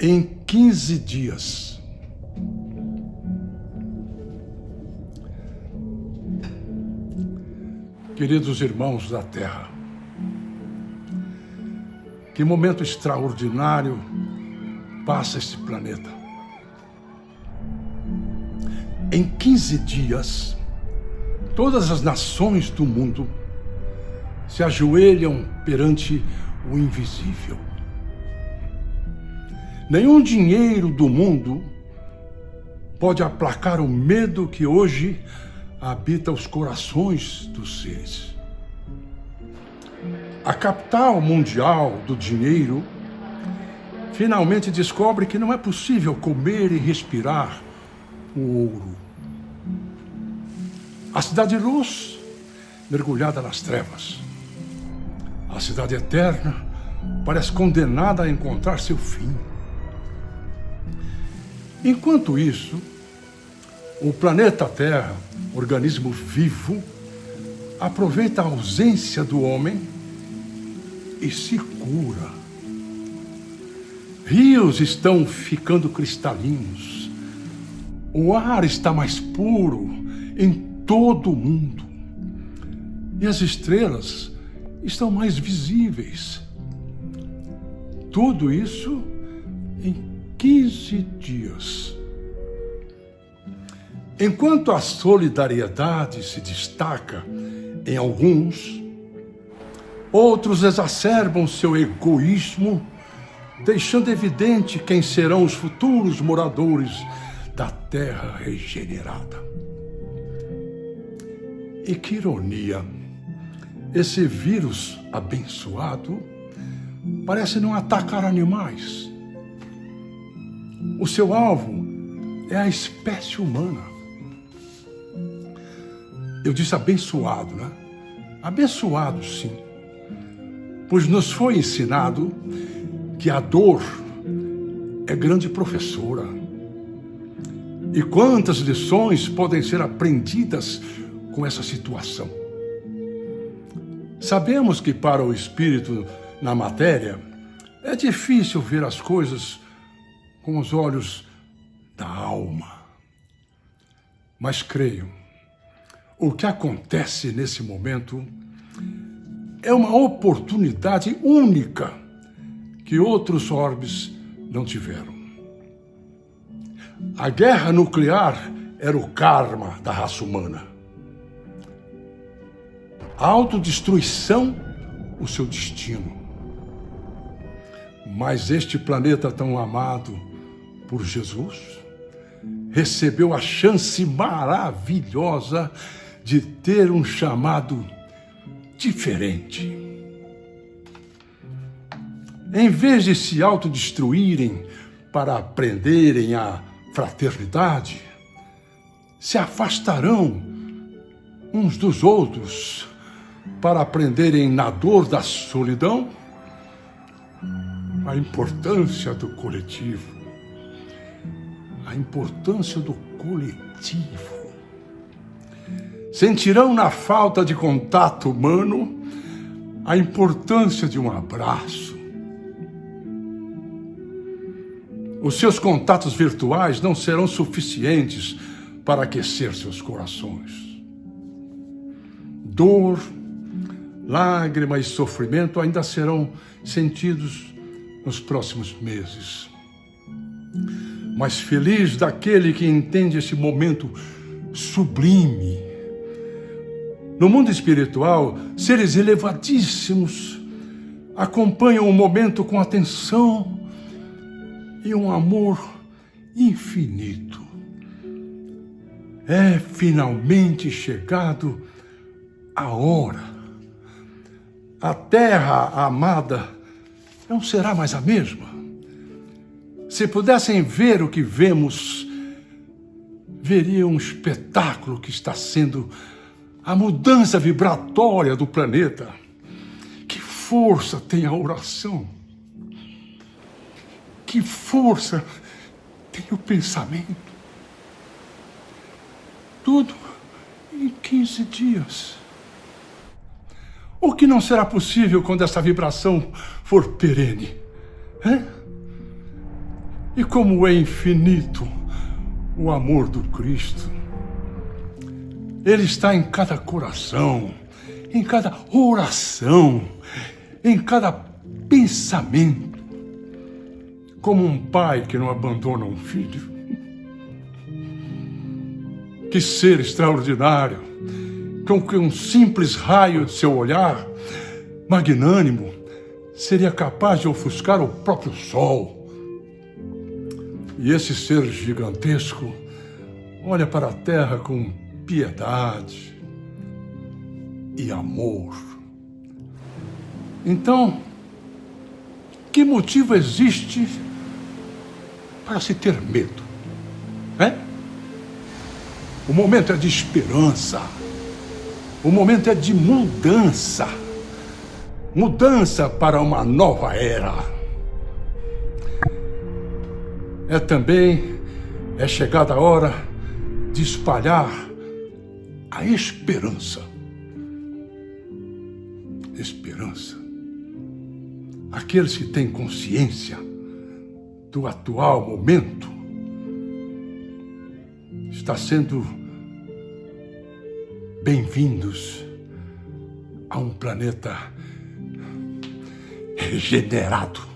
em 15 dias. Queridos irmãos da Terra, que momento extraordinário passa este planeta. Em 15 dias, todas as nações do mundo se ajoelham perante o invisível. Nenhum dinheiro do mundo pode aplacar o medo que hoje habita os corações dos seres. A capital mundial do dinheiro finalmente descobre que não é possível comer e respirar o ouro. A cidade de luz mergulhada nas trevas. A cidade eterna parece condenada a encontrar seu fim. Enquanto isso, o planeta Terra, organismo vivo, aproveita a ausência do homem e se cura. Rios estão ficando cristalinos. O ar está mais puro em todo o mundo. E as estrelas estão mais visíveis. Tudo isso em 15 dias. Enquanto a solidariedade se destaca em alguns, outros exacerbam seu egoísmo, deixando evidente quem serão os futuros moradores da terra regenerada. E que ironia! Esse vírus abençoado parece não atacar animais. O seu alvo é a espécie humana. Eu disse abençoado, né? Abençoado, sim. Pois nos foi ensinado que a dor é grande professora. E quantas lições podem ser aprendidas com essa situação? Sabemos que para o espírito na matéria é difícil ver as coisas com os olhos da alma. Mas creio, o que acontece nesse momento é uma oportunidade única que outros orbes não tiveram. A guerra nuclear era o karma da raça humana. A autodestruição, o seu destino. Mas este planeta tão amado por Jesus recebeu a chance maravilhosa de ter um chamado diferente. Em vez de se autodestruírem para aprenderem a fraternidade, se afastarão uns dos outros para aprenderem na dor da solidão a importância do coletivo. A importância do coletivo. Sentirão na falta de contato humano a importância de um abraço. Os seus contatos virtuais não serão suficientes para aquecer seus corações. Dor, lágrima e sofrimento ainda serão sentidos nos próximos meses. Mas feliz daquele que entende esse momento sublime. No mundo espiritual, seres elevadíssimos acompanham o momento com atenção e um amor infinito. É finalmente chegado a hora a terra amada não será mais a mesma. Se pudessem ver o que vemos, veriam um espetáculo que está sendo a mudança vibratória do planeta. Que força tem a oração? Que força tem o pensamento? Tudo em 15 dias. O que não será possível quando essa vibração for perene? E como é infinito o amor do Cristo. Ele está em cada coração, em cada oração, em cada pensamento. Como um pai que não abandona um filho. Que ser extraordinário, com que um simples raio de seu olhar, magnânimo, seria capaz de ofuscar o próprio sol e esse ser gigantesco olha para a terra com piedade e amor. Então, que motivo existe para se ter medo? É? O momento é de esperança. O momento é de mudança. Mudança para uma nova era é também é chegada a hora de espalhar a esperança. Esperança. Aqueles que têm consciência do atual momento está sendo bem-vindos a um planeta regenerado